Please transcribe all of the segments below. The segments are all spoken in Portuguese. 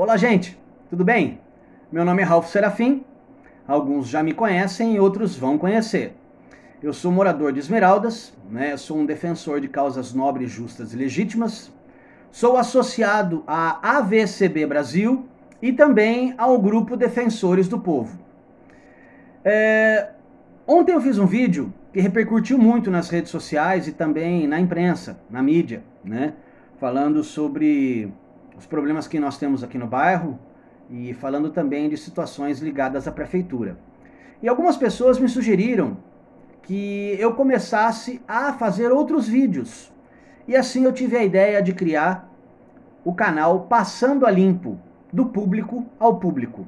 Olá, gente, tudo bem? Meu nome é Ralph Serafim, alguns já me conhecem e outros vão conhecer. Eu sou morador de Esmeraldas, né? sou um defensor de causas nobres, justas e legítimas, sou associado à AVCB Brasil e também ao Grupo Defensores do Povo. É... Ontem eu fiz um vídeo que repercutiu muito nas redes sociais e também na imprensa, na mídia, né? falando sobre os problemas que nós temos aqui no bairro e falando também de situações ligadas à prefeitura. E algumas pessoas me sugeriram que eu começasse a fazer outros vídeos. E assim eu tive a ideia de criar o canal Passando a Limpo, do público ao público.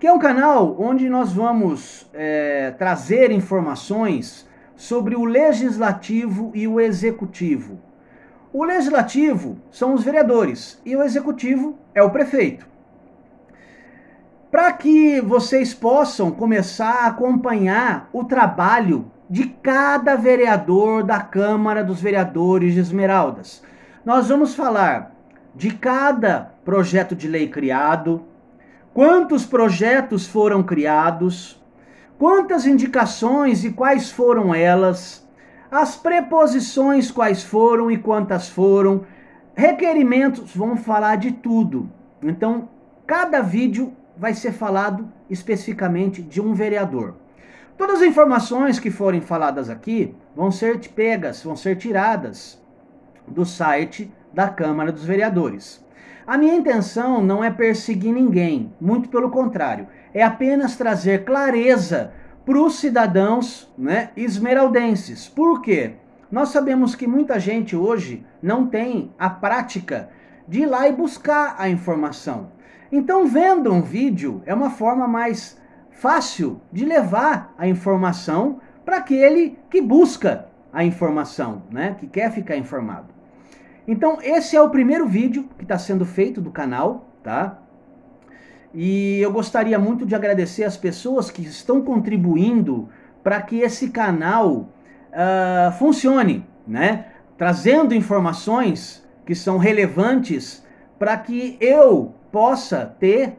Que é um canal onde nós vamos é, trazer informações sobre o legislativo e o executivo o legislativo são os vereadores e o executivo é o prefeito. Para que vocês possam começar a acompanhar o trabalho de cada vereador da Câmara dos Vereadores de Esmeraldas. Nós vamos falar de cada projeto de lei criado, quantos projetos foram criados, quantas indicações e quais foram elas, as preposições quais foram e quantas foram, requerimentos, vão falar de tudo. Então, cada vídeo vai ser falado especificamente de um vereador. Todas as informações que forem faladas aqui vão ser pegas, vão ser tiradas do site da Câmara dos Vereadores. A minha intenção não é perseguir ninguém, muito pelo contrário, é apenas trazer clareza para os cidadãos né, esmeraldenses. Por quê? Nós sabemos que muita gente hoje não tem a prática de ir lá e buscar a informação. Então, vendo um vídeo é uma forma mais fácil de levar a informação para aquele que busca a informação, né? que quer ficar informado. Então, esse é o primeiro vídeo que está sendo feito do canal, tá? E eu gostaria muito de agradecer as pessoas que estão contribuindo para que esse canal uh, funcione, né? Trazendo informações que são relevantes para que eu possa ter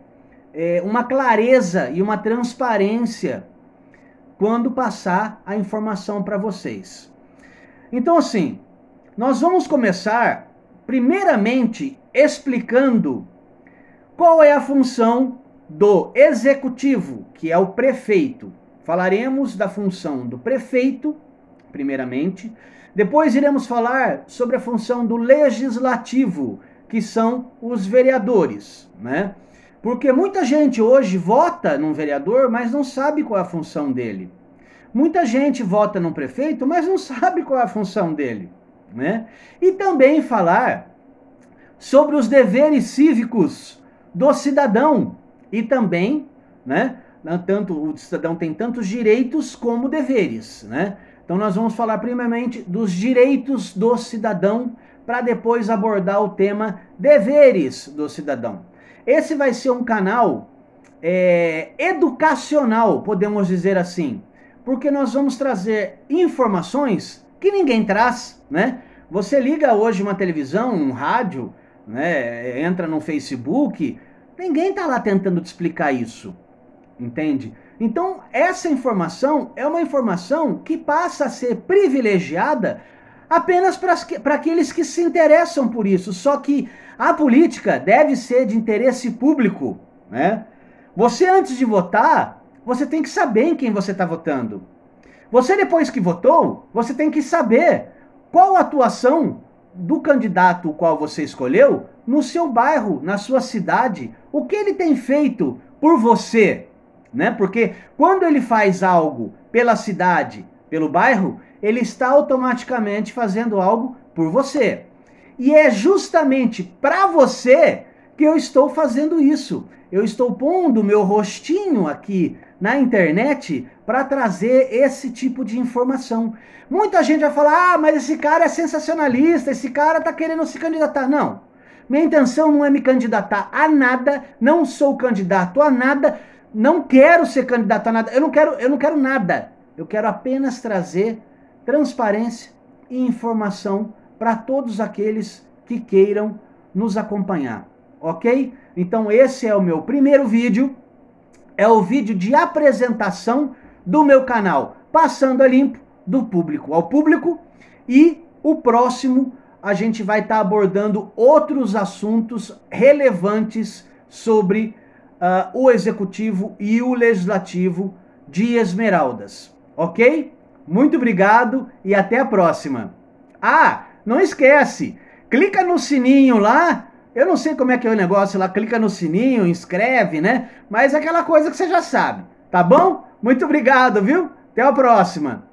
eh, uma clareza e uma transparência quando passar a informação para vocês. Então, assim, nós vamos começar primeiramente explicando qual é a função do executivo, que é o prefeito? Falaremos da função do prefeito, primeiramente. Depois iremos falar sobre a função do legislativo, que são os vereadores, né? Porque muita gente hoje vota num vereador, mas não sabe qual é a função dele. Muita gente vota num prefeito, mas não sabe qual é a função dele, né? E também falar sobre os deveres cívicos do cidadão. E também, né, tanto o cidadão tem tantos direitos como deveres, né? Então nós vamos falar primeiramente dos direitos do cidadão para depois abordar o tema deveres do cidadão. Esse vai ser um canal é, educacional, podemos dizer assim, porque nós vamos trazer informações que ninguém traz, né? Você liga hoje uma televisão, um rádio, né, entra no Facebook, ninguém está lá tentando te explicar isso, entende? Então, essa informação é uma informação que passa a ser privilegiada apenas para aqueles que se interessam por isso. Só que a política deve ser de interesse público, né? Você, antes de votar, você tem que saber em quem você está votando. Você, depois que votou, você tem que saber qual a atuação do candidato qual você escolheu no seu bairro, na sua cidade, o que ele tem feito por você, né? Porque quando ele faz algo pela cidade, pelo bairro, ele está automaticamente fazendo algo por você. E é justamente para você que eu estou fazendo isso. Eu estou pondo meu rostinho aqui na internet para trazer esse tipo de informação. Muita gente vai falar, ah, mas esse cara é sensacionalista, esse cara está querendo se candidatar. Não, minha intenção não é me candidatar a nada, não sou candidato a nada, não quero ser candidato a nada, eu não quero, eu não quero nada. Eu quero apenas trazer transparência e informação para todos aqueles que queiram nos acompanhar. ok? Então esse é o meu primeiro vídeo, é o vídeo de apresentação do meu canal, passando a limpo do público ao público, e o próximo a gente vai estar tá abordando outros assuntos relevantes sobre uh, o executivo e o legislativo de Esmeraldas, ok? Muito obrigado e até a próxima. Ah, não esquece, clica no sininho lá, eu não sei como é que é o negócio lá, clica no sininho, inscreve, né? Mas é aquela coisa que você já sabe, tá bom? Muito obrigado, viu? Até a próxima.